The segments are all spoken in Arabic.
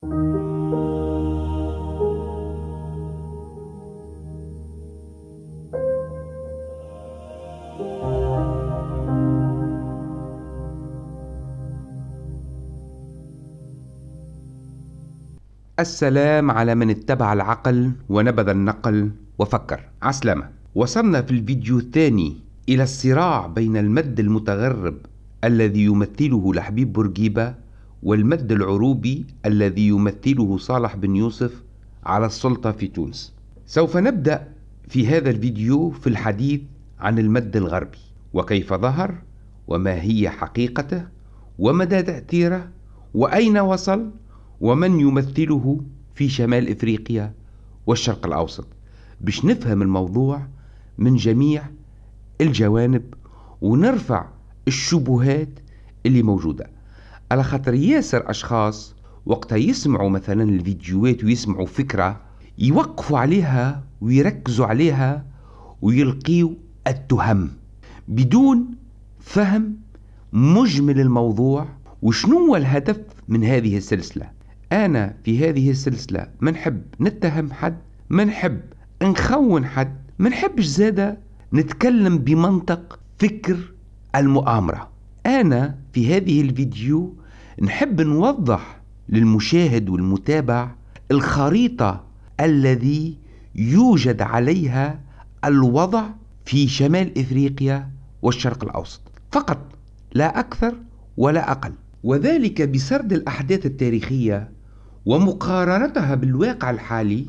السلام على من اتبع العقل ونبذ النقل وفكر. عسلامة. وصلنا في الفيديو الثاني إلى الصراع بين المد المتغرب الذي يمثله لحبيب بورقيبة والمد العروبي الذي يمثله صالح بن يوسف على السلطة في تونس. سوف نبدأ في هذا الفيديو في الحديث عن المد الغربي وكيف ظهر وما هي حقيقته ومدى تأثيره وأين وصل ومن يمثله في شمال إفريقيا والشرق الأوسط. باش نفهم الموضوع من جميع الجوانب ونرفع الشبهات اللي موجودة. على خاطر ياسر أشخاص وقتها يسمعوا مثلا الفيديوهات ويسمعوا فكرة يوقفوا عليها ويركزوا عليها ويلقيوا التهم بدون فهم مجمل الموضوع وشنو هو الهدف من هذه السلسلة. أنا في هذه السلسلة ما نحب نتهم حد ما نحب نخون حد ما نحبش زاده نتكلم بمنطق فكر المؤامرة. أنا في هذه الفيديو نحب نوضح للمشاهد والمتابع الخريطة الذي يوجد عليها الوضع في شمال إفريقيا والشرق الأوسط. فقط لا أكثر ولا أقل. وذلك بسرد الأحداث التاريخية ومقارنتها بالواقع الحالي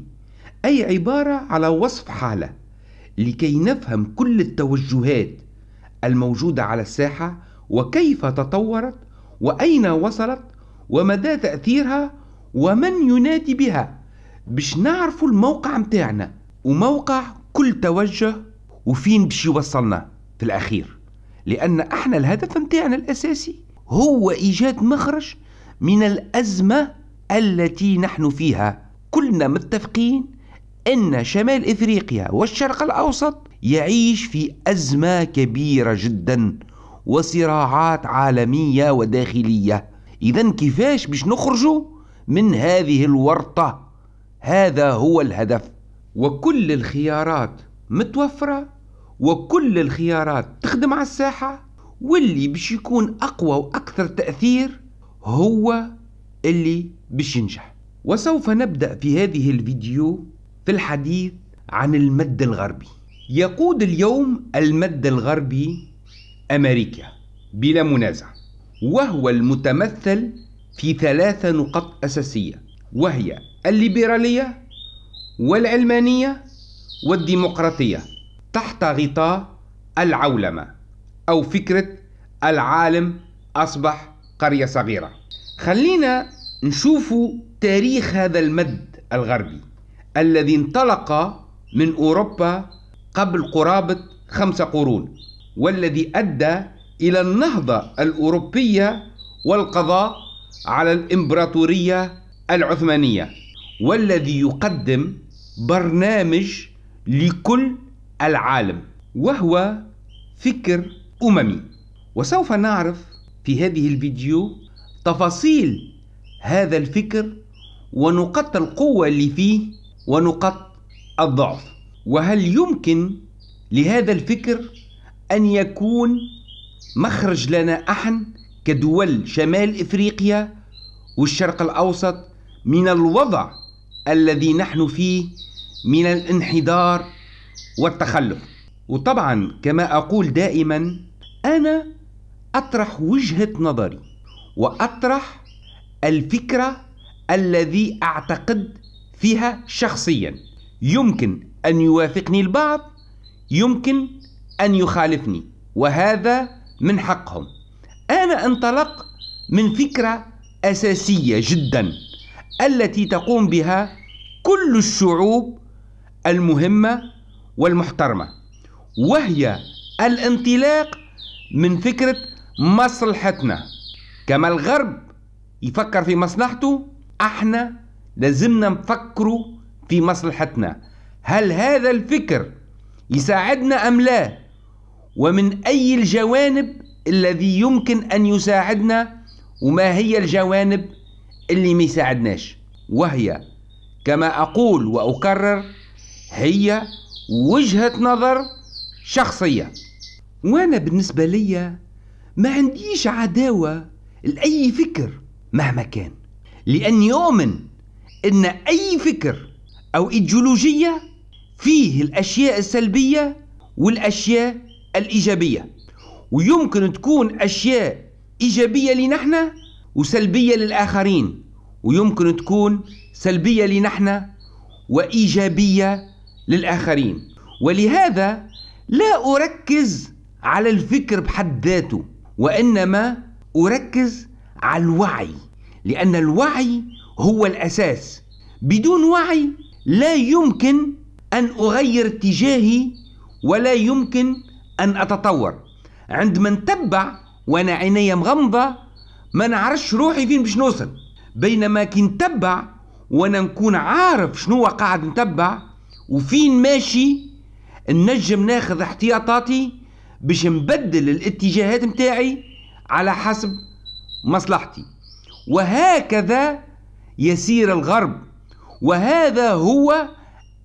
أي عبارة على وصف حالة لكي نفهم كل التوجهات الموجودة على الساحة وكيف تطورت وأين وصلت ومدى تأثيرها ومن ينادي بها. باش نعرفوا الموقع متاعنا. وموقع كل توجه وفين باش يوصلنا في الأخير. لأن أحنا الهدف متاعنا الأساسي هو إيجاد مخرج من الأزمة التي نحن فيها. كلنا متفقين أن شمال إفريقيا والشرق الأوسط يعيش في أزمة كبيرة جدا. وصراعات عالمية وداخلية. اذا كيفاش باش نخرجوا من هذه الورطة؟ هذا هو الهدف. وكل الخيارات متوفرة وكل الخيارات تخدم على الساحة واللي باش يكون أقوى وأكثر تأثير هو اللي باش ينجح. وسوف نبدأ في هذه الفيديو في الحديث عن المد الغربي. يقود اليوم المد الغربي أمريكا بلا منازع. وهو المتمثل في ثلاثة نقط أساسية وهي الليبرالية والعلمانية والديمقراطية تحت غطاء العولمة أو فكرة العالم أصبح قرية صغيرة. خلينا نشوف تاريخ هذا المد الغربي الذي انطلق من أوروبا قبل قرابة خمسة قرون. والذي أدى إلى النهضة الأوروبية والقضاء على الإمبراطورية العثمانية والذي يقدم برنامج لكل العالم وهو فكر أممي. وسوف نعرف في هذه الفيديو تفاصيل هذا الفكر ونقاط القوة اللي فيه ونقاط الضعف. وهل يمكن لهذا الفكر أن يكون مخرج لنا احن كدول شمال إفريقيا والشرق الأوسط من الوضع الذي نحن فيه من الانحدار والتخلف. وطبعا كما أقول دائما أنا أطرح وجهة نظري وأطرح الفكرة الذي أعتقد فيها شخصيا. يمكن أن يوافقني البعض يمكن أن يخالفني وهذا من حقهم. أنا انطلق من فكرة أساسية جدا التي تقوم بها كل الشعوب المهمة والمحترمة وهي الانطلاق من فكرة مصلحتنا. كما الغرب يفكر في مصلحته إحنا لازمنا نفكروا في مصلحتنا. هل هذا الفكر يساعدنا أم لا؟ ومن أي الجوانب الذي يمكن أن يساعدنا وما هي الجوانب اللي ما يساعدناش؟ وهي كما أقول وأكرر هي وجهة نظر شخصية. وأنا بالنسبة لي ما عنديش عداوة لأي فكر مهما كان لأني أؤمن أن أي فكر أو إيديولوجية فيه الأشياء السلبية والأشياء الإيجابية. ويمكن تكون أشياء إيجابية لنحن وسلبية للآخرين. ويمكن تكون سلبية لنحن وإيجابية للآخرين. ولهذا لا أركز على الفكر بحد ذاته وإنما أركز على الوعي لأن الوعي هو الأساس. بدون وعي لا يمكن أن أغير اتجاهي ولا يمكن أن أتطور. عندما نتبع وأنا عيني مغمضة ما نعرفش روحي فين باش نوصل. بينما كي نتبع وأنا نكون عارف شنو قاعد نتبع وفين ماشي نجم ناخذ احتياطاتي باش نبدل الاتجاهات متاعي على حسب مصلحتي. وهكذا يسير الغرب. وهذا هو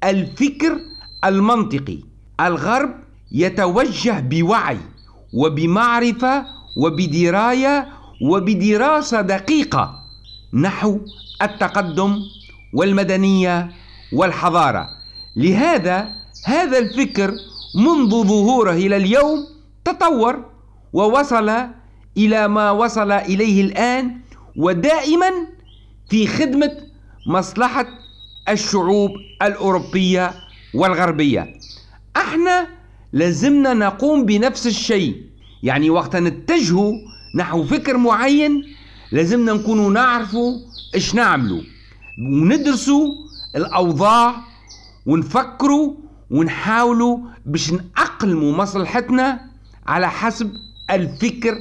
الفكر المنطقي. الغرب يتوجه بوعي وبمعرفة وبدراية وبدراسة دقيقة نحو التقدم والمدنية والحضارة. لهذا هذا الفكر منذ ظهوره إلى اليوم تطور ووصل إلى ما وصل إليه الآن ودائما في خدمة مصلحة الشعوب الأوروبية والغربية. إحنا لازمنا نقوم بنفس الشيء. يعني وقت نتجه نحو فكر معين لازمنا نكونوا نعرفوا إيش نعملوا وندرسوا الأوضاع ونفكروا ونحاولوا باش نأقلموا مصلحتنا على حسب الفكر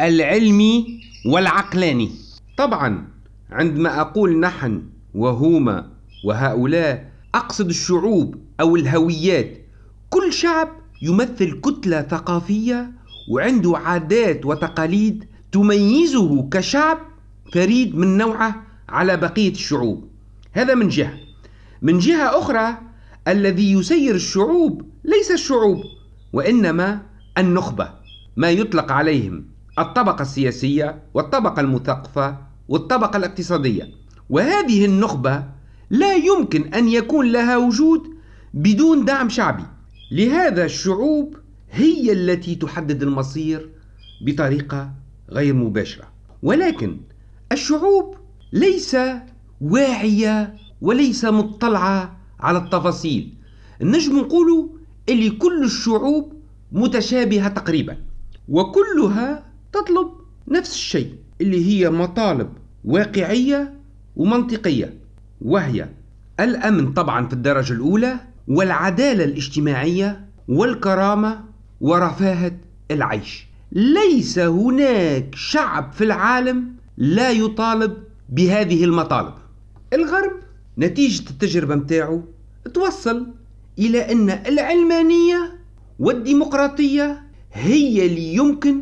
العلمي والعقلاني. طبعا عندما أقول نحن وهما وهؤلاء أقصد الشعوب أو الهويات كل شعب يمثل كتلة ثقافية وعنده عادات وتقاليد تميزه كشعب فريد من نوعه على بقية الشعوب. هذا من جهة. من جهة أخرى الذي يسير الشعوب ليس الشعوب وإنما النخبة ما يطلق عليهم الطبقة السياسية والطبقة المثقفة والطبقة الاقتصادية. وهذه النخبة لا يمكن أن يكون لها وجود بدون دعم شعبي. لهذا الشعوب هي التي تحدد المصير بطريقة غير مباشرة. ولكن الشعوب ليس واعية وليس مطلعة على التفاصيل. نجم نقولوا اللي كل الشعوب متشابهة تقريبا وكلها تطلب نفس الشيء اللي هي مطالب واقعية ومنطقية وهي الأمن طبعا في الدرجة الأولى والعدالة الاجتماعية والكرامة ورفاهة العيش. ليس هناك شعب في العالم لا يطالب بهذه المطالب. الغرب نتيجة التجربة متاعه توصل إلى أن العلمانية والديمقراطية هي اللي يمكن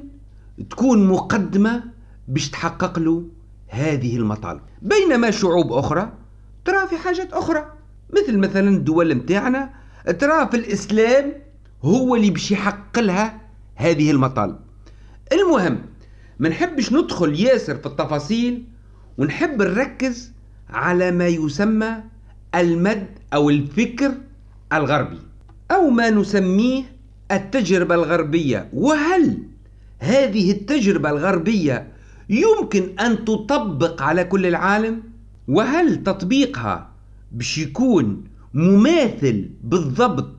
تكون مقدمة باش تحقق له هذه المطالب. بينما شعوب أخرى ترى في حاجات أخرى. مثل مثلا الدول متاعنا. ترى في الإسلام هو اللي باش يحقق لها هذه المطالب. المهم ما نحبش ندخل ياسر في التفاصيل ونحب نركز على ما يسمى المد أو الفكر الغربي أو ما نسميه التجربة الغربية. وهل هذه التجربة الغربية يمكن أن تطبق على كل العالم؟ وهل تطبيقها باش يكون مماثل بالضبط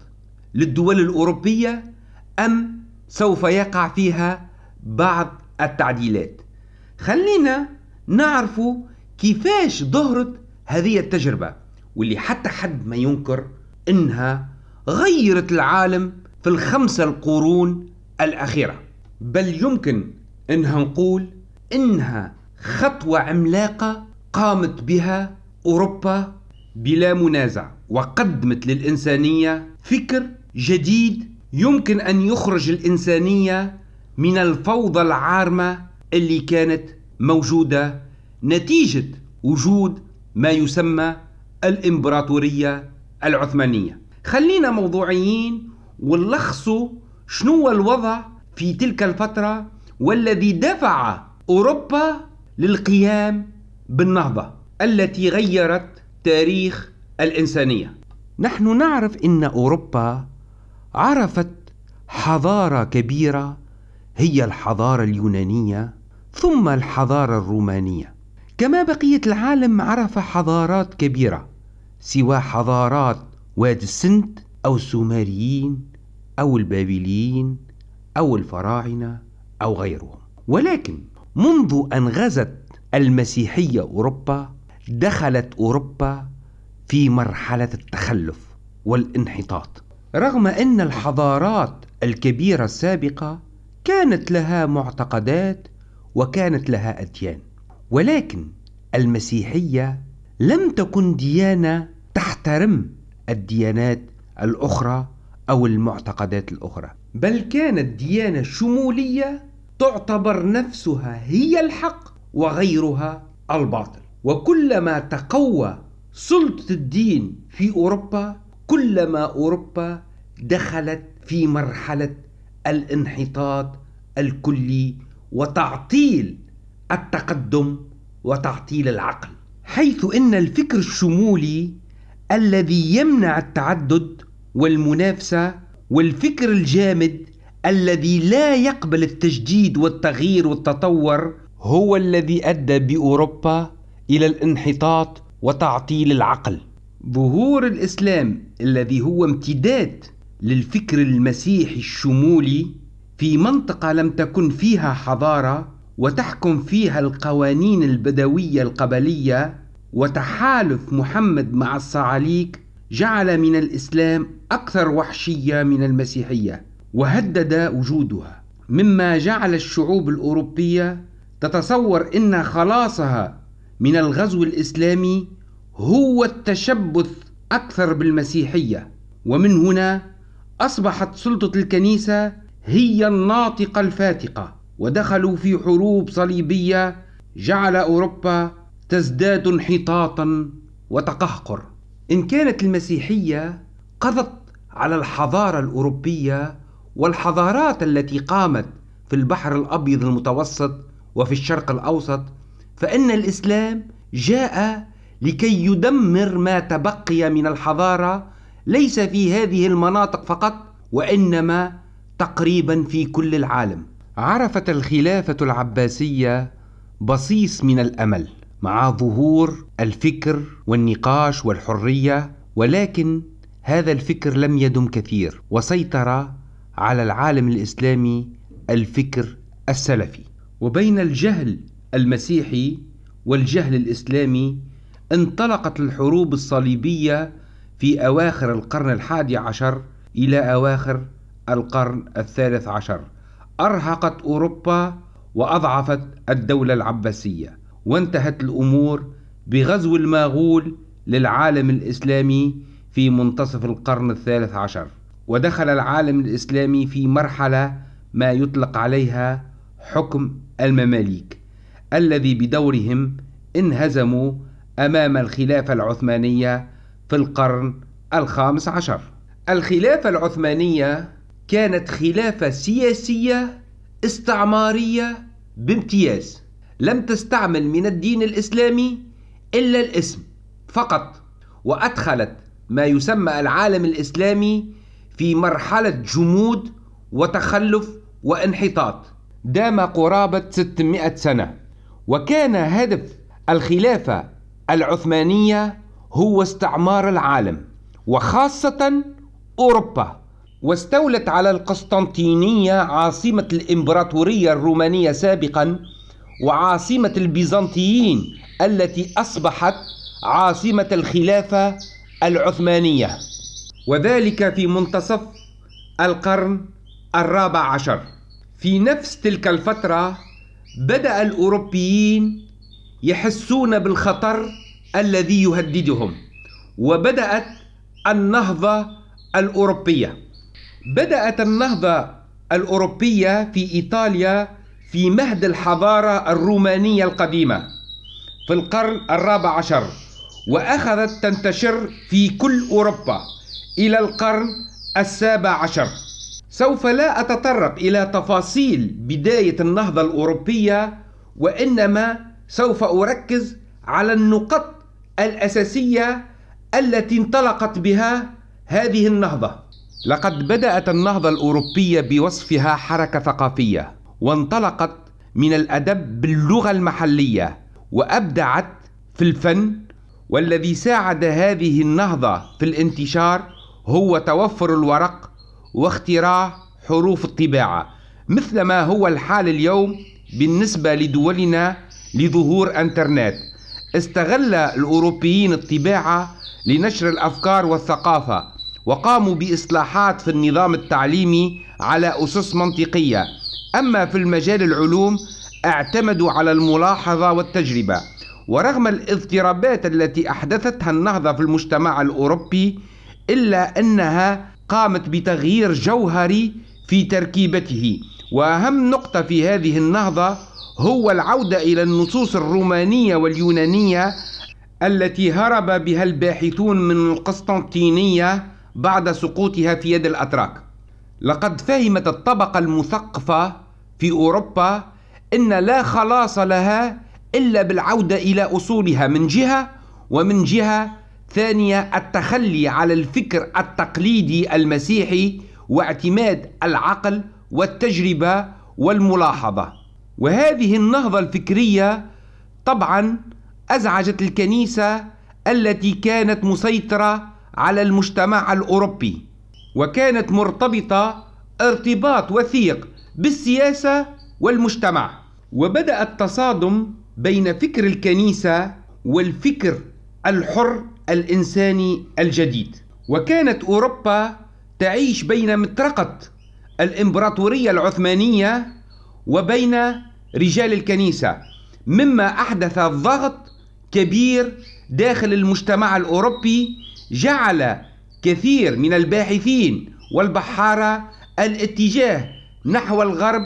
للدول الأوروبية أم سوف يقع فيها بعض التعديلات. خلينا نعرفوا كيفاش ظهرت هذه التجربة واللي حتى حد ما ينكر إنها غيرت العالم في الخمسة القرون الأخيرة. بل يمكن إنها نقول إنها خطوة عملاقة قامت بها أوروبا بلا منازع. وقدمت للإنسانية فكر جديد يمكن أن يخرج الإنسانية من الفوضى العارمة اللي كانت موجودة نتيجة وجود ما يسمى الإمبراطورية العثمانية. خلينا موضوعيين ونلخصوا شنو الوضع في تلك الفترة والذي دفع أوروبا للقيام بالنهضة التي غيرت تاريخ الإنسانية. نحن نعرف أن أوروبا عرفت حضارة كبيرة هي الحضارة اليونانية ثم الحضارة الرومانية. كما بقية العالم عرف حضارات كبيرة سوى حضارات وادي السند أو السومريين أو البابليين أو الفراعنة أو غيرهم. ولكن منذ أن غزت المسيحية أوروبا دخلت أوروبا في مرحلة التخلف والانحطاط. رغم أن الحضارات الكبيرة السابقة كانت لها معتقدات وكانت لها أديان ولكن المسيحية لم تكن ديانة تحترم الديانات الأخرى أو المعتقدات الأخرى بل كانت ديانة شمولية تعتبر نفسها هي الحق وغيرها الباطل. وكلما تقوى سلطة الدين في أوروبا كلما أوروبا دخلت في مرحلة الانحطاط الكلي وتعطيل التقدم وتعطيل العقل. حيث إن الفكر الشمولي الذي يمنع التعدد والمنافسة والفكر الجامد الذي لا يقبل التجديد والتغيير والتطور هو الذي أدى بأوروبا إلى الانحطاط وتعطيل العقل. ظهور الإسلام الذي هو امتداد للفكر المسيحي الشمولي في منطقة لم تكن فيها حضارة وتحكم فيها القوانين البدوية القبلية وتحالف محمد مع الصعاليك جعل من الإسلام أكثر وحشية من المسيحية وهدد وجودها. مما جعل الشعوب الأوروبية تتصور إن خلاصها من الغزو الإسلامي هو التشبث أكثر بالمسيحية. ومن هنا أصبحت سلطة الكنيسة هي الناطقة الفاتقة. ودخلوا في حروب صليبية جعل أوروبا تزداد انحطاطا وتقهقر. إن كانت المسيحية قضت على الحضارة الأوروبية والحضارات التي قامت في البحر الأبيض المتوسط وفي الشرق الأوسط فإن الإسلام جاء لكي يدمر ما تبقي من الحضارة ليس في هذه المناطق فقط وإنما تقريبا في كل العالم. عرفت الخلافة العباسية بصيص من الأمل مع ظهور الفكر والنقاش والحرية ولكن هذا الفكر لم يدم كثير وسيطر على العالم الإسلامي الفكر السلفي. وبين الجهل المسيحي والجهل الإسلامي انطلقت الحروب الصليبية في أواخر القرن الحادي عشر إلى أواخر القرن الثالث عشر. أرهقت أوروبا وأضعفت الدولة العباسية. وانتهت الأمور بغزو الماغول للعالم الإسلامي في منتصف القرن الثالث عشر. ودخل العالم الإسلامي في مرحلة ما يطلق عليها حكم المماليك. الذي بدورهم انهزموا أمام الخلافة العثمانية في القرن الخامس عشر. الخلافة العثمانية كانت خلافة سياسية استعمارية بامتياز. لم تستعمل من الدين الإسلامي إلا الاسم فقط وأدخلت ما يسمى العالم الإسلامي في مرحلة جمود وتخلف وانحطاط. دام قرابة 600 سنة وكان هدف الخلافة العثمانية هو استعمار العالم وخاصة أوروبا. واستولت على القسطنطينية عاصمة الإمبراطورية الرومانية سابقا وعاصمة البيزنطيين التي أصبحت عاصمة الخلافة العثمانية. وذلك في منتصف القرن الرابع عشر. في نفس تلك الفترة بدأ الأوروبيين يحسون بالخطر الذي يهددهم وبدأت النهضة الأوروبية. بدأت النهضة الأوروبية في إيطاليا في مهد الحضارة الرومانية القديمة في القرن الرابع عشر وأخذت تنتشر في كل أوروبا إلى القرن السابع عشر. سوف لا أتطرق إلى تفاصيل بداية النهضة الأوروبية وإنما سوف أركز على النقط الأساسية التي انطلقت بها هذه النهضة. لقد بدأت النهضة الأوروبية بوصفها حركة ثقافية وانطلقت من الأدب باللغة المحلية وأبدعت في الفن والذي ساعد هذه النهضة في الانتشار هو توفر الورق واختراع حروف الطباعة مثل ما هو الحال اليوم بالنسبة لدولنا لظهور إنترنت. استغل الأوروبيين الطباعة لنشر الأفكار والثقافة وقاموا بإصلاحات في النظام التعليمي على أسس منطقية. أما في المجال العلوم اعتمدوا على الملاحظة والتجربة. ورغم الاضطرابات التي أحدثتها النهضة في المجتمع الأوروبي إلا أنها قامت بتغيير جوهري في تركيبته. وأهم نقطة في هذه النهضة هو العودة إلى النصوص الرومانية واليونانية التي هرب بها الباحثون من القسطنطينية بعد سقوطها في يد الأتراك. لقد فهمت الطبقة المثقفة في أوروبا أن لا خلاص لها إلا بالعودة إلى أصولها من جهة ومن جهة ثانية التخلي على الفكر التقليدي المسيحي واعتماد العقل والتجربة والملاحظة. وهذه النهضة الفكرية طبعا أزعجت الكنيسة التي كانت مسيطرة على المجتمع الأوروبي وكانت مرتبطة ارتباط وثيق بالسياسة والمجتمع. وبدأ التصادم بين فكر الكنيسة والفكر الحر الإنساني الجديد. وكانت أوروبا تعيش بين مطرقة الإمبراطورية العثمانية وبين رجال الكنيسة مما أحدث ضغط كبير داخل المجتمع الأوروبي جعل كثير من الباحثين والبحارة الاتجاه نحو الغرب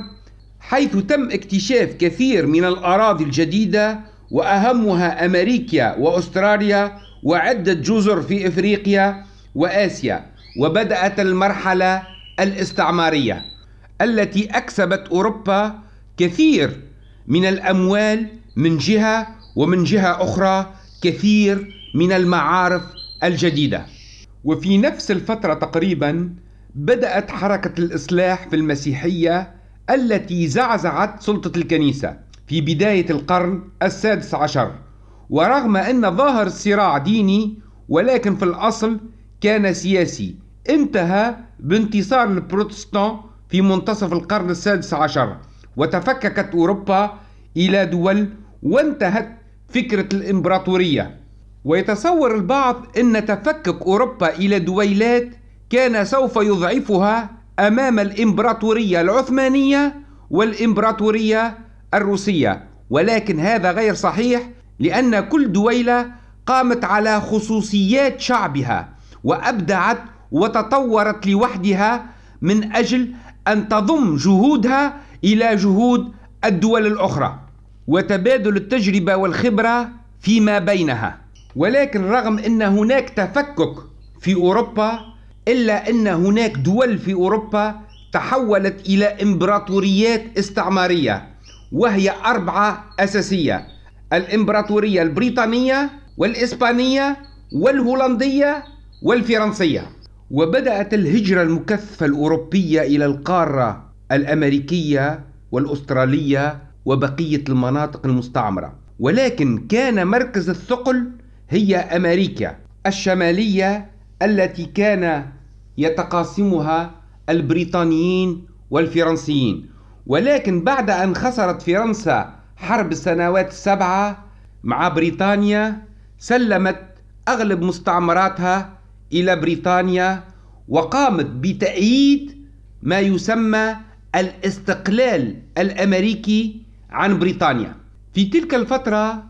حيث تم اكتشاف كثير من الأراضي الجديدة وأهمها أمريكا وأستراليا وعدة جزر في إفريقيا وآسيا وبدأت المرحلة الاستعمارية التي أكسبت أوروبا كثير من الأموال من جهة ومن جهة أخرى كثير من المعارف الجديدة. وفي نفس الفترة تقريبا بدأت حركة الإصلاح في المسيحية التي زعزعت سلطة الكنيسة في بداية القرن السادس عشر. ورغم أن ظاهر الصراع ديني ولكن في الأصل كان سياسي. انتهى بانتصار البروتستان في منتصف القرن السادس عشر وتفككت أوروبا إلى دول وانتهت فكرة الإمبراطورية. ويتصور البعض أن تفكك أوروبا إلى دويلات كان سوف يضعفها أمام الإمبراطورية العثمانية والإمبراطورية الروسية. ولكن هذا غير صحيح لأن كل دويلة قامت على خصوصيات شعبها وأبدعت وتطورت لوحدها من أجل أن تضم جهودها إلى جهود الدول الأخرى وتبادل التجربة والخبرة فيما بينها. ولكن رغم أن هناك تفكك في أوروبا إلا أن هناك دول في أوروبا تحولت إلى إمبراطوريات استعمارية وهي أربعة أساسية. الإمبراطورية البريطانية والإسبانية والهولندية والفرنسية. وبدأت الهجرة المكثفة الأوروبية إلى القارة الأمريكية والأسترالية وبقية المناطق المستعمرة. ولكن كان مركز الثقل هي أمريكا الشمالية التي كان يتقاسمها البريطانيين والفرنسيين. ولكن بعد أن خسرت فرنسا حرب السنوات السبعة مع بريطانيا سلمت أغلب مستعمراتها إلى بريطانيا وقامت بتأييد ما يسمى الاستقلال الأمريكي عن بريطانيا. في تلك الفترة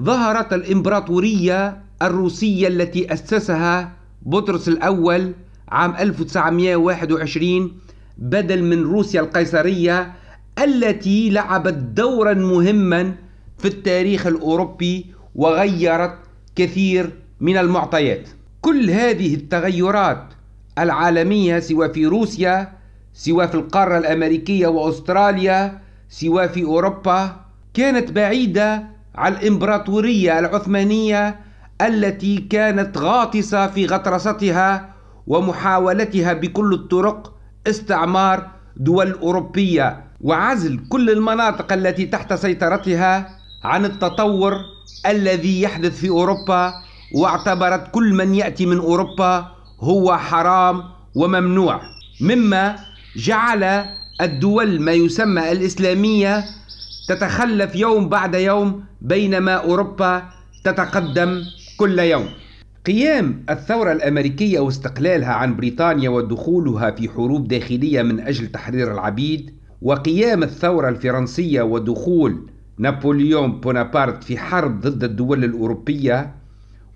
ظهرت الإمبراطورية الروسية التي أسسها بطرس الأول عام 1921 بدل من روسيا القيصرية التي لعبت دورا مهما في التاريخ الأوروبي وغيرت كثير من المعطيات. كل هذه التغيرات العالمية سواء في روسيا سواء في القارة الأمريكية وأستراليا سواء في أوروبا كانت بعيدة عن الإمبراطورية العثمانية التي كانت غاطسة في غطرستها ومحاولتها بكل الطرق استعمار دول أوروبية. وعزل كل المناطق التي تحت سيطرتها عن التطور الذي يحدث في أوروبا واعتبرت كل من يأتي من أوروبا هو حرام وممنوع. مما جعل الدول ما يسمى الإسلامية تتخلف يوم بعد يوم بينما أوروبا تتقدم كل يوم. قيام الثورة الأمريكية واستقلالها عن بريطانيا ودخولها في حروب داخلية من أجل تحرير العبيد وقيام الثورة الفرنسية ودخول نابليون بونابرت في حرب ضد الدول الأوروبية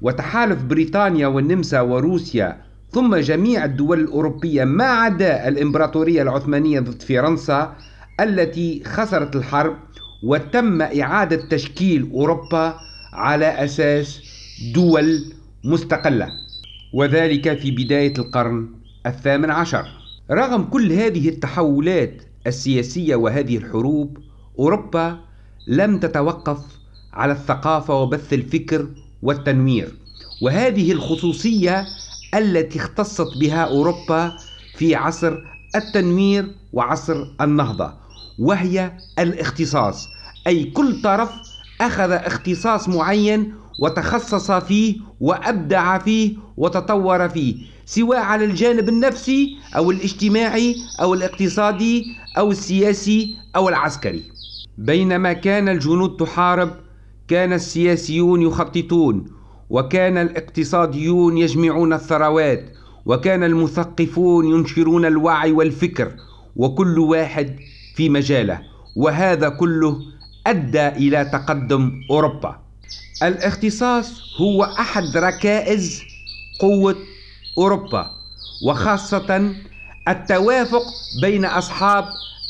وتحالف بريطانيا والنمسا وروسيا ثم جميع الدول الأوروبية ما عدا الإمبراطورية العثمانية ضد فرنسا التي خسرت الحرب وتم إعادة تشكيل أوروبا على أساس دول مستقلة. وذلك في بداية القرن الثامن عشر. رغم كل هذه التحولات السياسية وهذه الحروب أوروبا لم تتوقف على الثقافة وبث الفكر والتنوير. وهذه الخصوصية التي اختصت بها أوروبا في عصر التنوير وعصر النهضة وهي الاختصاص. أي كل طرف أخذ اختصاص معين وتخصص فيه وأبدع فيه وتطور فيه. سواء على الجانب النفسي أو الاجتماعي أو الاقتصادي أو السياسي أو العسكري. بينما كان الجنود تحارب كان السياسيون يخططون وكان الاقتصاديون يجمعون الثروات وكان المثقفون ينشرون الوعي والفكر وكل واحد في مجاله وهذا كله أدى إلى تقدم أوروبا. الاختصاص هو أحد ركائز قوة أوروبا وخاصة التوافق بين أصحاب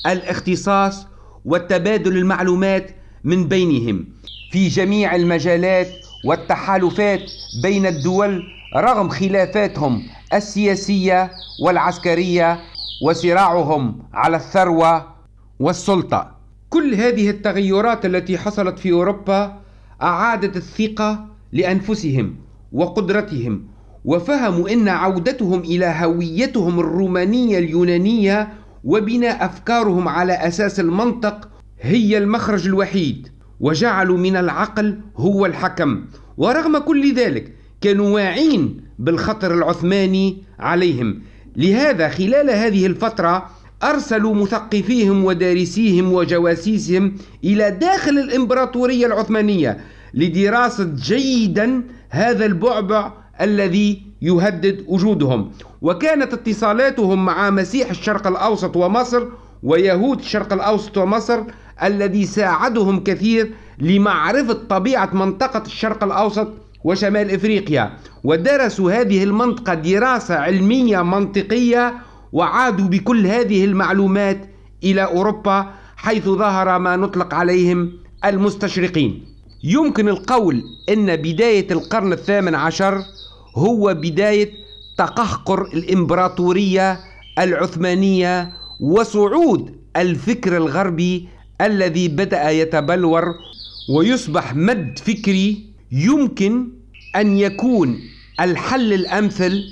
الاختصاص وتبادل المعلومات من بينهم في جميع المجالات والتحالفات بين الدول رغم خلافاتهم السياسية والعسكرية وصراعهم على الثروة والسلطة. كل هذه التغيرات التي حصلت في أوروبا أعادت الثقة لأنفسهم وقدرتهم وفهموا إن عودتهم إلى هويتهم الرومانية اليونانية وبناء أفكارهم على أساس المنطق هي المخرج الوحيد وجعلوا من العقل هو الحكم. ورغم كل ذلك كانوا واعين بالخطر العثماني عليهم. لهذا خلال هذه الفترة أرسلوا مثقفيهم ودارسيهم وجواسيسهم إلى داخل الإمبراطورية العثمانية لدراسة جيدا هذا البعبع الذي يهدد وجودهم. وكانت اتصالاتهم مع مسيح الشرق الأوسط ومصر ويهود الشرق الأوسط ومصر الذي ساعدهم كثير لمعرفة طبيعة منطقة الشرق الأوسط وشمال إفريقيا. ودرسوا هذه المنطقة دراسة علمية منطقية وعادوا بكل هذه المعلومات إلى أوروبا حيث ظهر ما نطلق عليهم المستشرقين. يمكن القول إن بداية القرن الثامن عشر هو بداية تقهقر الإمبراطورية العثمانية وصعود الفكر الغربي الذي بدأ يتبلور ويصبح مد فكري يمكن أن يكون الحل الأمثل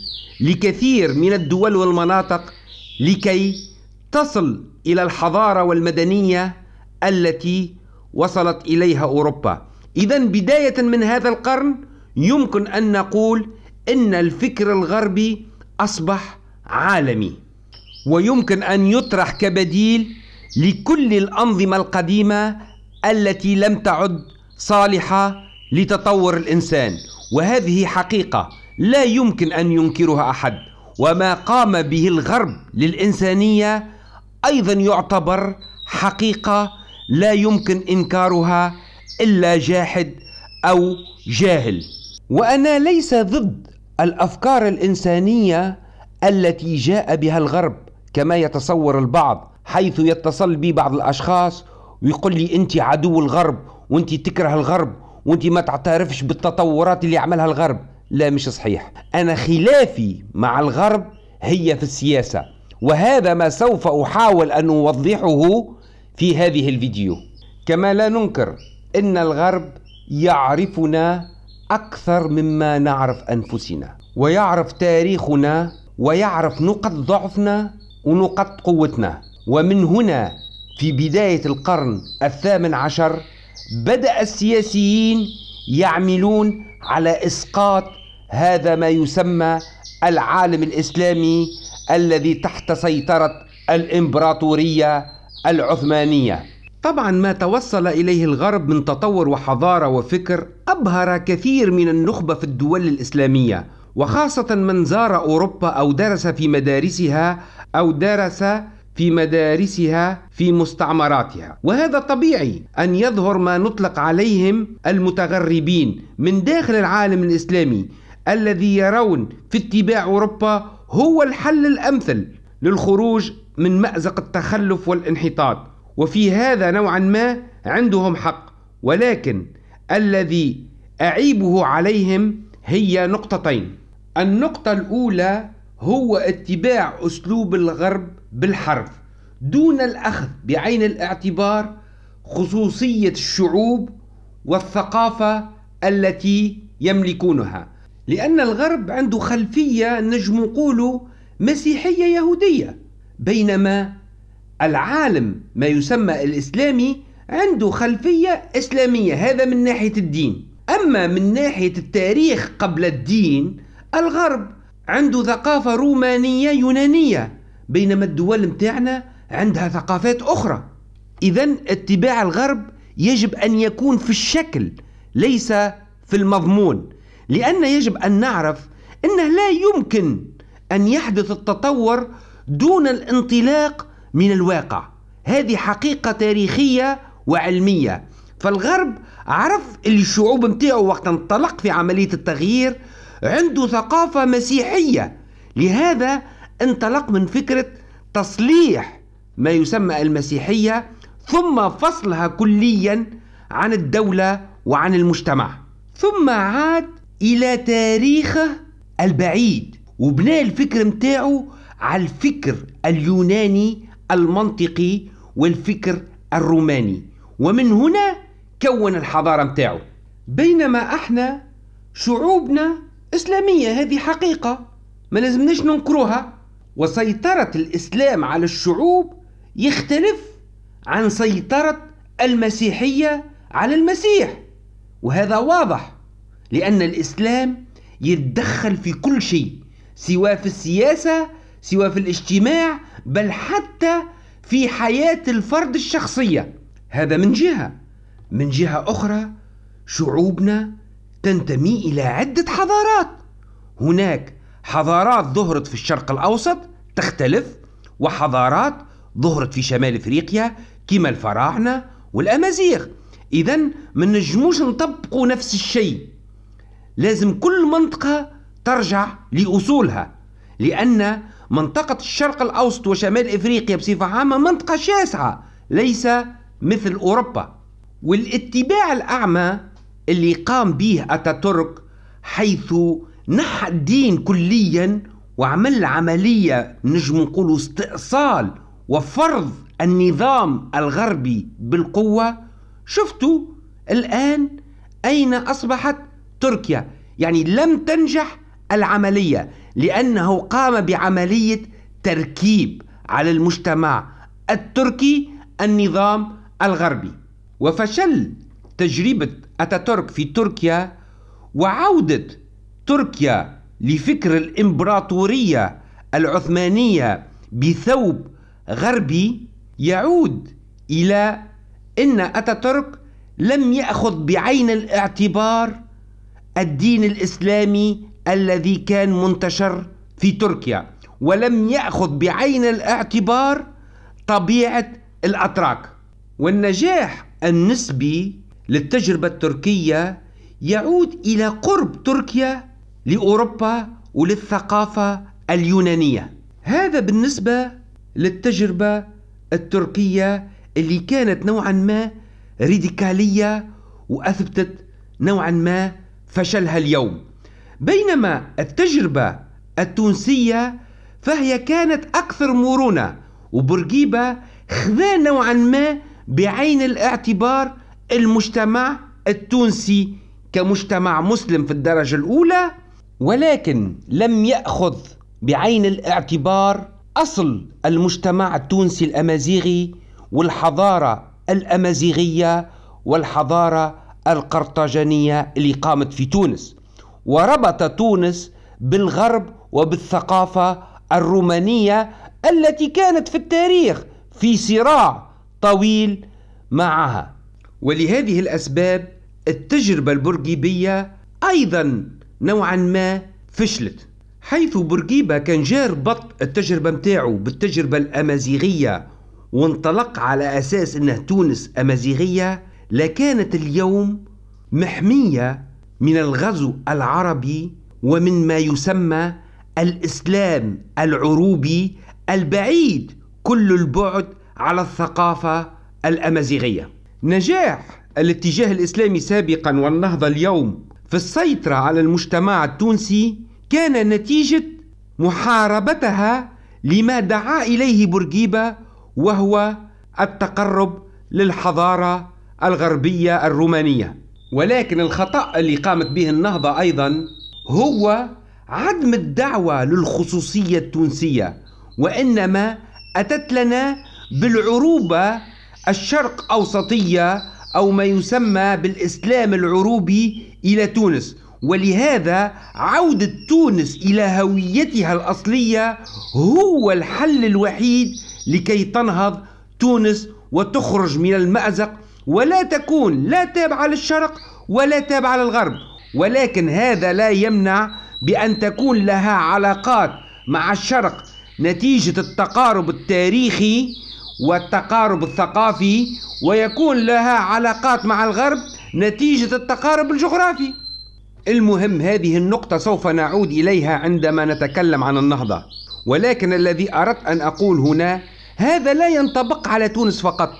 لكثير من الدول والمناطق لكي تصل إلى الحضارة والمدنية التي وصلت إليها أوروبا. اذا بداية من هذا القرن يمكن أن نقول إن الفكر الغربي أصبح عالمي ويمكن أن يطرح كبديل لكل الأنظمة القديمة التي لم تعد صالحة لتطور الإنسان. وهذه حقيقة لا يمكن أن ينكرها أحد. وما قام به الغرب للإنسانية أيضا يعتبر حقيقة لا يمكن إنكارها إلا جاحد أو جاهل. وأنا ليس ضد الأفكار الإنسانية التي جاء بها الغرب كما يتصور البعض حيث يتصل بي بعض الأشخاص ويقول لي انت عدو الغرب وانت تكره الغرب وانت ما تعترفش بالتطورات اللي عملها الغرب. لا مش صحيح. أنا خلافي مع الغرب هي في السياسة وهذا ما سوف أحاول أن أوضحه في هذه الفيديو. كما لا ننكر أن الغرب يعرفنا أكثر مما نعرف أنفسنا ويعرف تاريخنا ويعرف نقط ضعفنا ونقط قوتنا. ومن هنا في بداية القرن الثامن عشر بدأ السياسيين يعملون على إسقاط هذا ما يسمى العالم الإسلامي الذي تحت سيطرة الإمبراطورية العثمانية. طبعا ما توصل إليه الغرب من تطور وحضارة وفكر أبهر كثير من النخبة في الدول الإسلامية وخاصة من زار أوروبا أو درس في مدارسها أو درس في مدارسها في مستعمراتها. وهذا طبيعي أن يظهر ما نطلق عليهم المتغربين من داخل العالم الإسلامي الذي يرون في اتباع أوروبا هو الحل الأمثل للخروج من مأزق التخلف والانحطاط. وفي هذا نوعا ما عندهم حق. ولكن الذي أعيبه عليهم هي نقطتين. النقطة الأولى هو اتباع أسلوب الغرب بالحرف دون الأخذ بعين الاعتبار خصوصية الشعوب والثقافة التي يملكونها. لأن الغرب عنده خلفية نجم نقول مسيحية يهودية بينما العالم ما يسمى الإسلامي عنده خلفية إسلامية هذا من ناحية الدين. أما من ناحية التاريخ قبل الدين الغرب عنده ثقافة رومانية يونانية بينما الدول متاعنا عندها ثقافات أخرى. إذا اتباع الغرب يجب أن يكون في الشكل ليس في المضمون. لأن يجب أن نعرف أنه لا يمكن أن يحدث التطور دون الانطلاق من الواقع. هذه حقيقة تاريخية وعلمية. فالغرب عرف اللي الشعوب متاعه وقت انطلق في عملية التغيير عنده ثقافة مسيحية. لهذا انطلق من فكرة تصليح ما يسمى المسيحية ثم فصلها كليا عن الدولة وعن المجتمع. ثم عاد إلى تاريخه البعيد وبناء الفكر متاعه على الفكر اليوناني المنطقي والفكر الروماني. ومن هنا كون الحضارة متاعه بينما إحنا شعوبنا إسلامية هذه حقيقة. ما لازمناش ننكروها. وسيطرة الإسلام على الشعوب يختلف عن سيطرة المسيحية على المسيح. وهذا واضح لأن الإسلام يتدخل في كل شيء سواء في السياسة سواء في الاجتماع بل حتى في حياة الفرد الشخصية. هذا من جهة. من جهة أخرى شعوبنا تنتمي إلى عدة حضارات. هناك حضارات ظهرت في الشرق الأوسط تختلف وحضارات ظهرت في شمال إفريقيا كما الفراعنه والأمازيغ. اذا ما نجموش نطبقوا نفس الشيء. لازم كل منطقة ترجع لأصولها لأن منطقة الشرق الأوسط وشمال إفريقيا بصفة عامة منطقة شاسعة ليس مثل أوروبا. والاتباع الأعمى اللي قام به أتاتورك حيث نحى الدين كليا وعمل عملية نجم نقول استئصال وفرض النظام الغربي بالقوة شفتوا الآن أين أصبحت تركيا؟ يعني لم تنجح العملية. لأنه قام بعملية تركيب على المجتمع التركي النظام الغربي وفشل تجربة أتاتورك في تركيا وعودة تركيا لفكر الإمبراطورية العثمانية بثوب غربي يعود إلى أن أتاتورك لم يأخذ بعين الاعتبار الدين الإسلامي الذي كان منتشر في تركيا ولم يأخذ بعين الاعتبار طبيعة الأتراك. والنجاح النسبي للتجربة التركية يعود إلى قرب تركيا لأوروبا وللثقافة اليونانية. هذا بالنسبة للتجربة التركية اللي كانت نوعا ما ريديكالية وأثبتت نوعا ما فشلها اليوم. بينما التجربة التونسية فهي كانت أكثر مرونة وبورقيبة خذا نوعا ما بعين الاعتبار المجتمع التونسي كمجتمع مسلم في الدرجة الأولى ولكن لم يأخذ بعين الاعتبار أصل المجتمع التونسي الأمازيغي والحضارة الأمازيغية والحضارة القرطاجنية اللي قامت في تونس. وربط تونس بالغرب وبالثقافة الرومانية التي كانت في التاريخ في صراع طويل معها. ولهذه الأسباب التجربة البرجيبية أيضا نوعا ما فشلت حيث بورقيبة كان جار بط التجربة متاعه بالتجربة الأمازيغية وانطلق على أساس أنه تونس أمازيغية لكانت اليوم محمية من الغزو العربي ومن ما يسمى الإسلام العروبي البعيد كل البعد على الثقافة الأمازيغية. نجاح الاتجاه الإسلامي سابقا والنهضة اليوم في السيطرة على المجتمع التونسي كان نتيجة محاربتها لما دعا إليه بورقيبة وهو التقرب للحضارة الغربية الرومانية. ولكن الخطأ اللي قامت به النهضة أيضا هو عدم الدعوة للخصوصية التونسية وإنما أتت لنا بالعروبة الشرق أوسطية أو ما يسمى بالإسلام العروبي إلى تونس. ولهذا عودة تونس إلى هويتها الأصلية هو الحل الوحيد لكي تنهض تونس وتخرج من المأزق ولا تكون لا تابعة للشرق ولا تابعة للغرب. ولكن هذا لا يمنع بأن تكون لها علاقات مع الشرق نتيجة التقارب التاريخي والتقارب الثقافي ويكون لها علاقات مع الغرب نتيجة التقارب الجغرافي. المهم هذه النقطة سوف نعود إليها عندما نتكلم عن النهضة. ولكن الذي أردت أن أقول هنا هذا لا ينطبق على تونس فقط.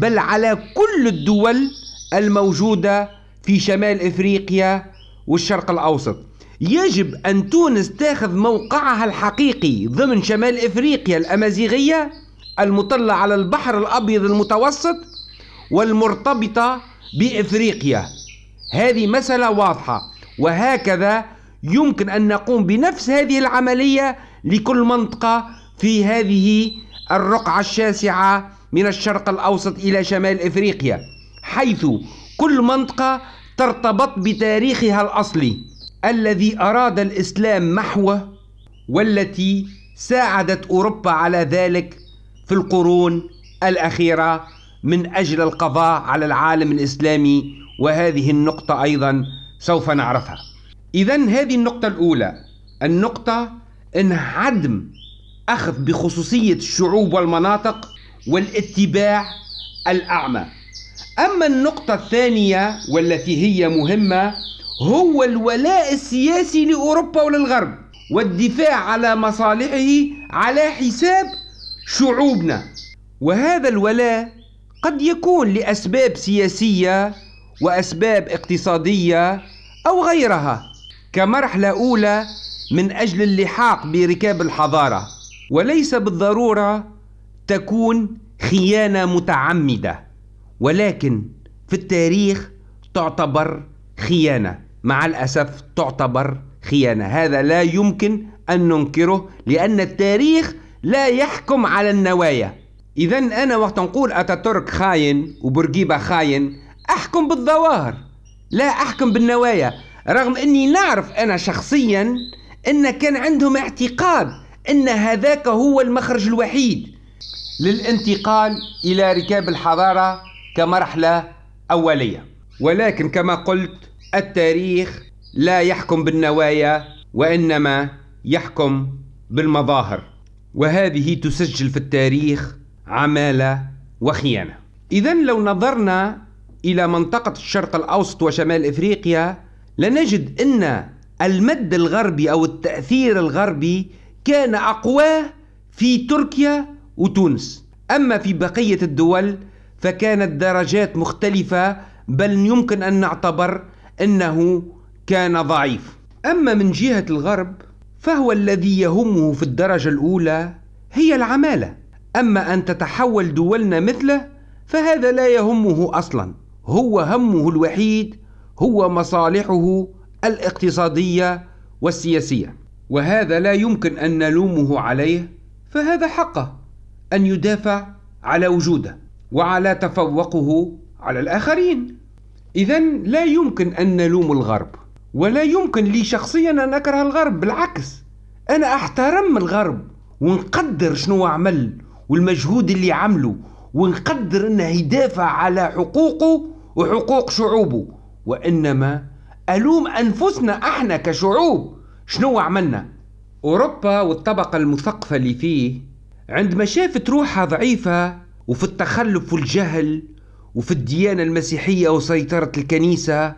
بل على كل الدول الموجودة في شمال إفريقيا والشرق الأوسط. يجب أن تونس تاخذ موقعها الحقيقي ضمن شمال إفريقيا الأمازيغية المطلة على البحر الأبيض المتوسط والمرتبطة بإفريقيا. هذه مسألة واضحة وهكذا يمكن أن نقوم بنفس هذه العملية لكل منطقة في هذه الرقعة الشاسعة من الشرق الأوسط إلى شمال إفريقيا حيث كل منطقة ترتبط بتاريخها الأصلي الذي أراد الإسلام محوه والتي ساعدت أوروبا على ذلك في القرون الأخيرة من أجل القضاء على العالم الإسلامي وهذه النقطة أيضا سوف نعرفها. إذا هذه النقطة الأولى النقطة أن عدم أخذ بخصوصية الشعوب والمناطق والاتباع الأعمى. أما النقطة الثانية والتي هي مهمة هو الولاء السياسي لأوروبا وللغرب والدفاع على مصالحه على حساب شعوبنا. وهذا الولاء قد يكون لأسباب سياسية وأسباب اقتصادية أو غيرها كمرحلة أولى من أجل اللحاق بركاب الحضارة. وليس بالضرورة تكون خيانة متعمدة ولكن في التاريخ تعتبر خيانة. مع الأسف تعتبر خيانة. هذا لا يمكن أن ننكره لأن التاريخ لا يحكم على النوايا. إذا أنا وقت نقول أتاتورك خاين وبورقيبة خاين أحكم بالظواهر لا أحكم بالنوايا. رغم أني نعرف أنا شخصيا أن كان عندهم اعتقاد أن هذاك هو المخرج الوحيد. للانتقال إلى ركاب الحضارة كمرحلة أولية. ولكن كما قلت التاريخ لا يحكم بالنوايا وإنما يحكم بالمظاهر. وهذه تسجل في التاريخ عمالة وخيانة. إذا لو نظرنا إلى منطقة الشرق الأوسط وشمال إفريقيا لنجد أن المد الغربي أو التأثير الغربي كان أقواه في تركيا وتونس. أما في بقية الدول فكانت درجات مختلفة بل يمكن أن نعتبر أنه كان ضعيف. أما من جهة الغرب فهو الذي يهمه في الدرجة الأولى هي العمالة. أما أن تتحول دولنا مثله فهذا لا يهمه أصلا. هو همه الوحيد هو مصالحه الاقتصادية والسياسية. وهذا لا يمكن أن نلومه عليه فهذا حقه. أن يدافع على وجوده وعلى تفوقه على الآخرين. إذا لا يمكن أن نلوم الغرب ولا يمكن لي شخصيا أن أكره الغرب بالعكس أنا أحترم الغرب ونقدر شنو عمل والمجهود اللي عمله ونقدر أنه يدافع على حقوقه وحقوق شعوبه. وإنما ألوم أنفسنا إحنا كشعوب شنو عملنا؟ أوروبا والطبقة المثقفة اللي فيه عندما شافت روحها ضعيفة وفي التخلف والجهل وفي الديانة المسيحية وسيطرة الكنيسة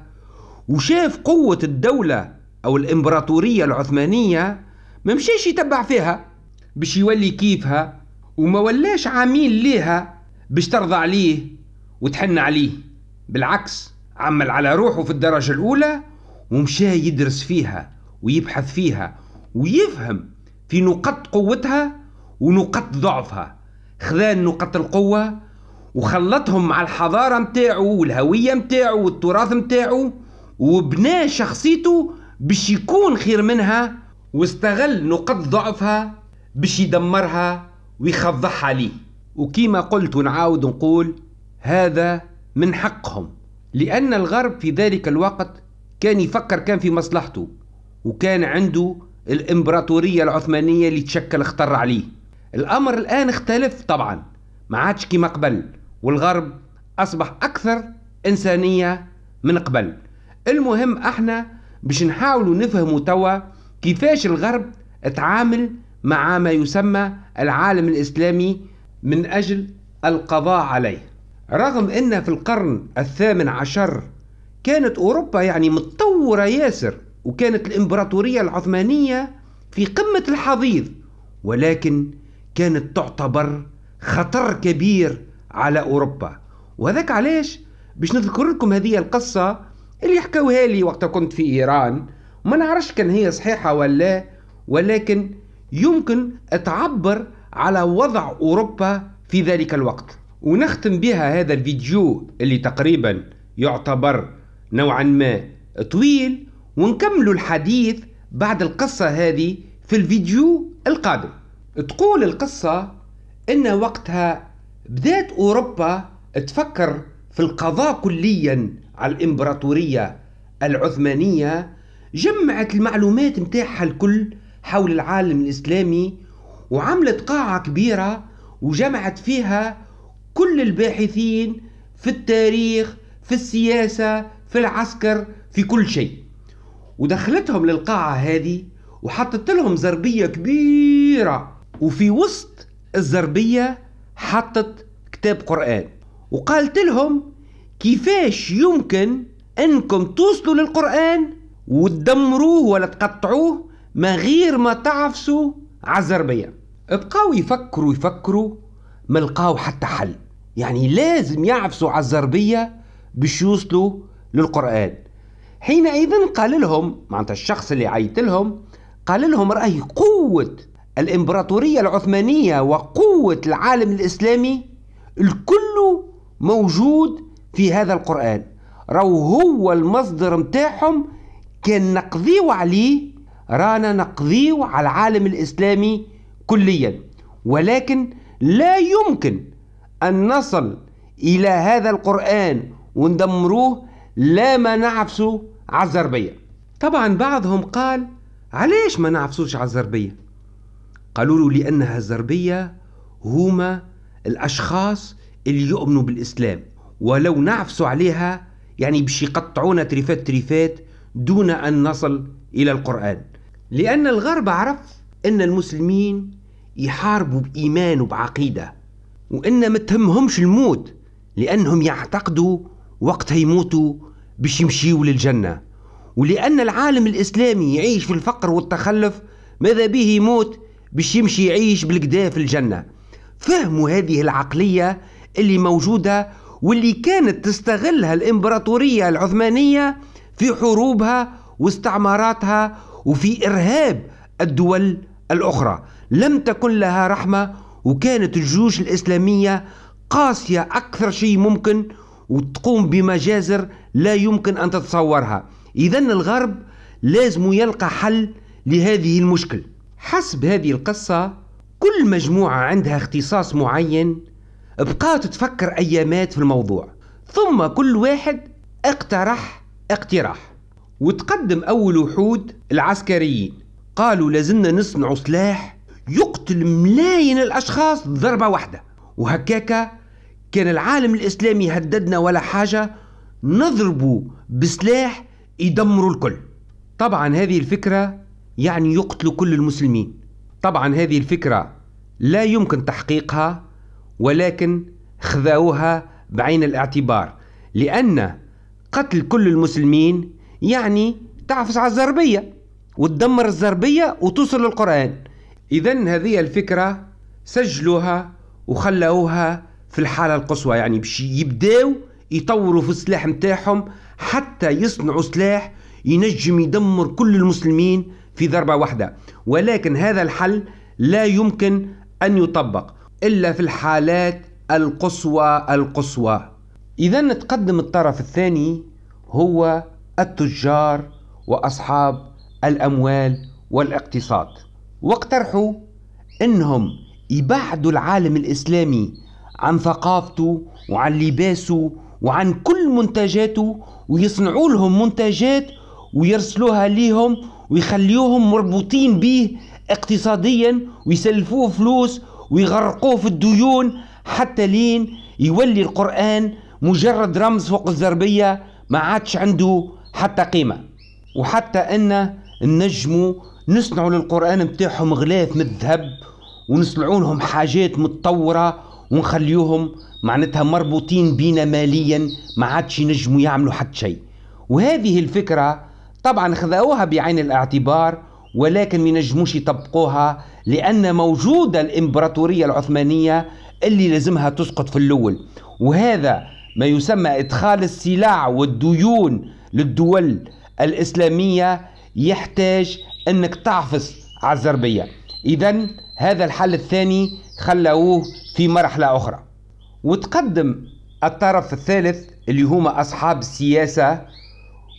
وشاف قوة الدولة أو الإمبراطورية العثمانية ما مشيش يتبع فيها باش يولي كيفها وما ولاش عميل ليها باش ترضى عليه وتحن عليه. بالعكس عمل على روحه في الدرجة الأولى ومشى يدرس فيها ويبحث فيها ويفهم في نقاط قوتها ونقاط ضعفها. خذا نقاط القوة وخلطهم مع الحضارة متاعه والهوية متاعه والتراث متاعه وبنى شخصيته باش يكون خير منها واستغل نقاط ضعفها باش يدمرها ويخضعها عليه وكيما قلت ونعاود نقول هذا من حقهم لأن الغرب في ذلك الوقت كان يفكر كان في مصلحته وكان عنده الإمبراطورية العثمانية اللي تشكل اختر عليه الأمر الآن اختلف طبعا. ما عادش كما قبل والغرب أصبح أكثر إنسانية من قبل. المهم إحنا باش نحاولوا نفهموا توا كيفاش الغرب تعامل مع ما يسمى العالم الإسلامي من أجل القضاء عليه. رغم أن في القرن الثامن عشر كانت أوروبا يعني متطورة ياسر وكانت الإمبراطورية العثمانية في قمة الحضيض. ولكن كانت تعتبر خطر كبير على أوروبا. وذاك علاش؟ باش نذكر لكم هذه القصة اللي حكوها لي وقت كنت في إيران. وما نعرفش كان هي صحيحة ولا ولكن يمكن تعبر على وضع أوروبا في ذلك الوقت. ونختم بها هذا الفيديو اللي تقريبا يعتبر نوعا ما طويل ونكمل الحديث بعد القصة هذه في الفيديو القادم. تقول القصة إن وقتها بدأت أوروبا تفكر في القضاء كليا على الإمبراطورية العثمانية جمعت المعلومات متاعها الكل حول العالم الإسلامي وعملت قاعة كبيرة وجمعت فيها كل الباحثين في التاريخ في السياسة في العسكر في كل شيء. ودخلتهم للقاعة هذه وحطت لهم زربية كبيرة وفي وسط الزربية حطت كتاب قرآن. وقالت لهم كيفاش يمكن أنكم توصلوا للقرآن وتدمروه ولا تقطعوه ما غير ما تعفسوا على الزربية. بقاو يفكروا يفكروا ما لقاو حتى حل. يعني لازم يعفسوا على الزربية باش يوصلوا للقرآن. حينئذ قال لهم معناتها الشخص اللي عيط لهم قال لهم رأي قوة الإمبراطورية العثمانية وقوة العالم الإسلامي الكل موجود في هذا القرآن. راهو هو المصدر متاعهم كان نقضيو عليه رانا نقضيو على العالم الإسلامي كليا. ولكن لا يمكن أن نصل إلى هذا القرآن وندمروه لا ما نعفسه على الزربية طبعا بعضهم قال علاش ما نعفسوش على الزربية قالوا له لأنها الزربية هما الأشخاص اللي يؤمنوا بالإسلام. ولو نعفسوا عليها يعني باش يقطعونا تريفات تريفات دون أن نصل إلى القرآن. لأن الغرب عرف أن المسلمين يحاربوا بإيمان وبعقيدة وإن ما تهمهمش الموت لأنهم يعتقدوا وقتها يموتوا باش يمشيوا للجنة. ولأن العالم الإسلامي يعيش في الفقر والتخلف ماذا به يموت؟ باش يمشي يعيش بالكدا في الجنة. فهموا هذه العقلية اللي موجودة واللي كانت تستغلها الإمبراطورية العثمانية في حروبها واستعماراتها وفي إرهاب الدول الأخرى. لم تكن لها رحمة وكانت الجيوش الإسلامية قاسية أكثر شيء ممكن وتقوم بمجازر لا يمكن أن تتصورها. إذا الغرب لازم يلقى حل لهذه المشكل. حسب هذه القصة كل مجموعة عندها اختصاص معين بقات تفكر أيامات في الموضوع. ثم كل واحد اقترح اقتراح وتقدم أول وحود العسكريين. قالوا لازلنا نصنع سلاح يقتل ملايين الأشخاص ضربة واحدة. وهكاكا كان العالم الإسلامي يهددنا ولا حاجة نضربه بسلاح يدمروا الكل. طبعا هذه الفكرة يعني يقتلوا كل المسلمين. طبعا هذه الفكرة لا يمكن تحقيقها ولكن خذوها بعين الاعتبار لأن قتل كل المسلمين يعني تعفس على الزربية وتدمر الزربية وتوصل للقرآن. إذا هذه الفكرة سجلوها وخلوها في الحالة القصوى يعني باش يبداو يطوروا في السلاح متاعهم حتى يصنعوا سلاح ينجم يدمر كل المسلمين في ضربة واحدة. ولكن هذا الحل لا يمكن أن يطبق إلا في الحالات القصوى القصوى. إذا نتقدم الطرف الثاني هو التجار وأصحاب الأموال والاقتصاد. واقترحوا أنهم يبعدوا العالم الإسلامي عن ثقافته وعن لباسه وعن كل منتجاته ويصنعوا لهم منتجات ويرسلوها ليهم ويخليوهم مربوطين به اقتصاديا ويسلفوه فلوس ويغرقوه في الديون حتى لين يولي القرآن مجرد رمز فوق الزربية ما عادش عنده حتى قيمة. وحتى أن النجموا نصنعوا للقرآن متاعهم غلاف من الذهب ونصنعوا لهم حاجات متطورة ونخليوهم معناتها مربوطين بينا ماليا ما عادش ينجموا يعملوا حتى شيء. وهذه الفكرة طبعا خذوها بعين الاعتبار ولكن ما ينجموش يطبقوها لأن موجودة الإمبراطورية العثمانية اللي لازمها تسقط في الأول. وهذا ما يسمى إدخال السلع والديون للدول الإسلامية يحتاج أنك تعفص على الزربية. إذا هذا الحل الثاني خلوه في مرحلة أخرى. وتقدم الطرف الثالث اللي هما أصحاب السياسة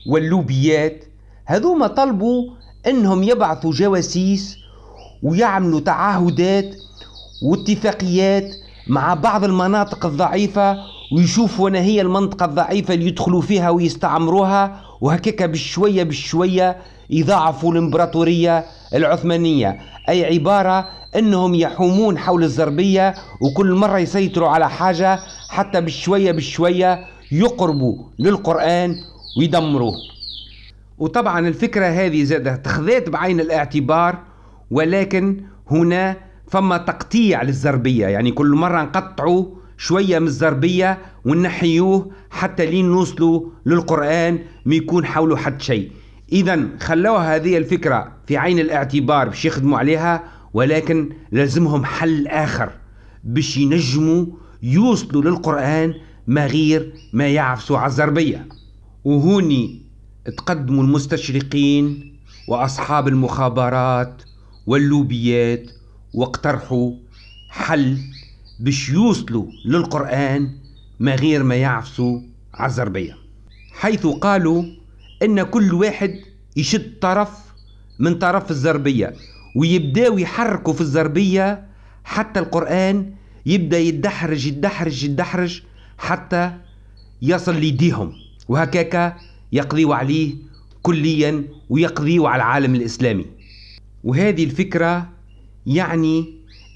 واللوبيات هذوما طلبوا إنهم يبعثوا جواسيس ويعملوا تعهدات واتفاقيات مع بعض المناطق الضعيفة ويشوفوا أنا هي المنطقة الضعيفة اللي يدخلوا فيها ويستعمروها وهكاك بشوية بشوية يضاعفوا الإمبراطورية العثمانية. أي عبارة أنهم يحومون حول الزربية وكل مرة يسيطروا على حاجة حتى بشوية بشوية يقربوا للقرآن ويدمروه. وطبعا الفكرة هذه زادة تخذات بعين الاعتبار ولكن هنا فما تقطيع للزربية. يعني كل مرة نقطعوا شوية من الزربية ونحيوه حتى لين نوصلوا للقرآن ما يكون حوله حد شيء. إذا خلوها هذه الفكرة في عين الاعتبار باش يخدموا عليها ولكن لازمهم حل آخر باش ينجموا يوصلوا للقرآن ما غير ما يعفسوا على الزربية. وهوني تقدموا المستشرقين وأصحاب المخابرات واللوبيات واقترحوا حل باش يوصلوا للقرآن ما غير ما يعفسوا على الزربية حيث قالوا إن كل واحد يشد طرف من طرف الزربية ويبداو يحركوا في الزربية حتى القرآن يبدأ يدحرج يدحرج يدحرج حتى يصل ليديهم. وهكاك يقضيوا عليه كليا ويقضيوا على العالم الإسلامي. وهذه الفكرة يعني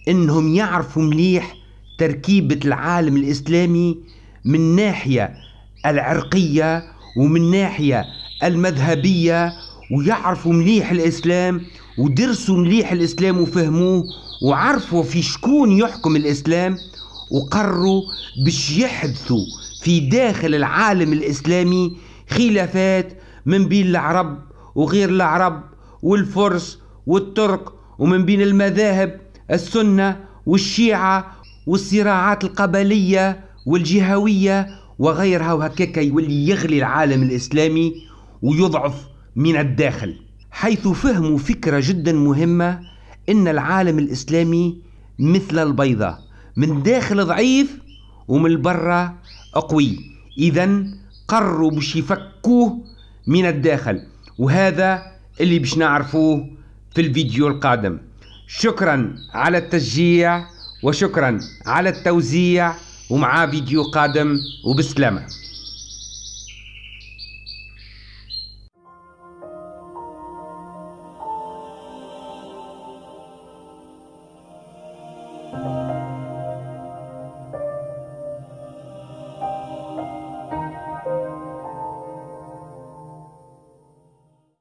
إنهم يعرفوا مليح تركيبة العالم الإسلامي من ناحية العرقية ومن ناحية المذهبية ويعرفوا مليح الإسلام ودرسوا مليح الإسلام وفهموه وعرفوا في شكون يحكم الإسلام وقرروا باش يحدثوا في داخل العالم الإسلامي خلافات من بين العرب وغير العرب والفرس والترك ومن بين المذاهب السنة والشيعة والصراعات القبلية والجهوية وغيرها وهكاك يولي يغلي العالم الإسلامي ويضعف من الداخل حيث فهموا فكرة جدا مهمة إن العالم الإسلامي مثل البيضة من داخل ضعيف ومن برا قوي إذا قرروا باش يفكوه من الداخل. وهذا اللي باش نعرفوه في الفيديو القادم. شكرا على التشجيع وشكرا على التوزيع ومع فيديو قادم وبسلامة.